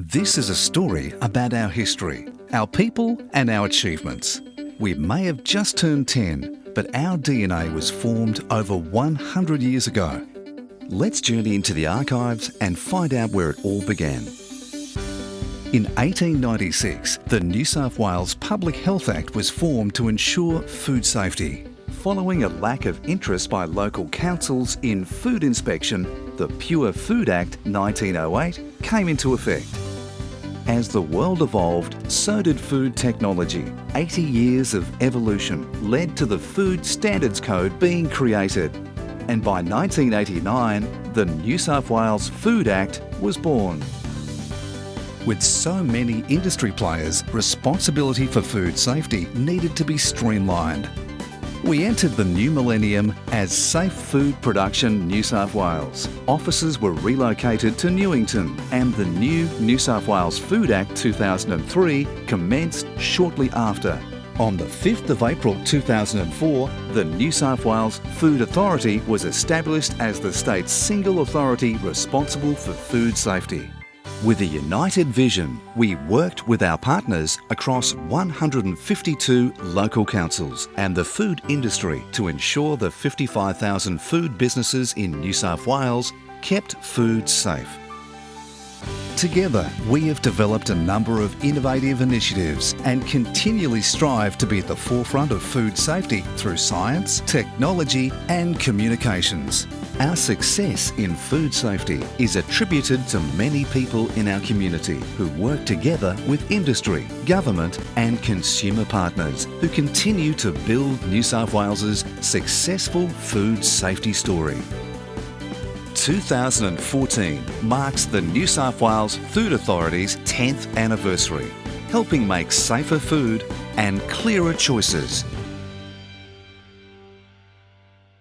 This is a story about our history, our people and our achievements. We may have just turned 10, but our DNA was formed over 100 years ago. Let's journey into the archives and find out where it all began. In 1896, the New South Wales Public Health Act was formed to ensure food safety. Following a lack of interest by local councils in food inspection, the Pure Food Act 1908 came into effect. As the world evolved, so did food technology. 80 years of evolution led to the Food Standards Code being created. And by 1989, the New South Wales Food Act was born. With so many industry players, responsibility for food safety needed to be streamlined. We entered the new millennium as Safe Food Production New South Wales. Offices were relocated to Newington and the new New South Wales Food Act 2003 commenced shortly after. On the 5th of April 2004, the New South Wales Food Authority was established as the state's single authority responsible for food safety. With a united vision, we worked with our partners across 152 local councils and the food industry to ensure the 55,000 food businesses in New South Wales kept food safe. Together, we have developed a number of innovative initiatives and continually strive to be at the forefront of food safety through science, technology and communications. Our success in food safety is attributed to many people in our community who work together with industry, government and consumer partners who continue to build New South Wales's successful food safety story. 2014 marks the New South Wales Food Authority's 10th anniversary, helping make safer food and clearer choices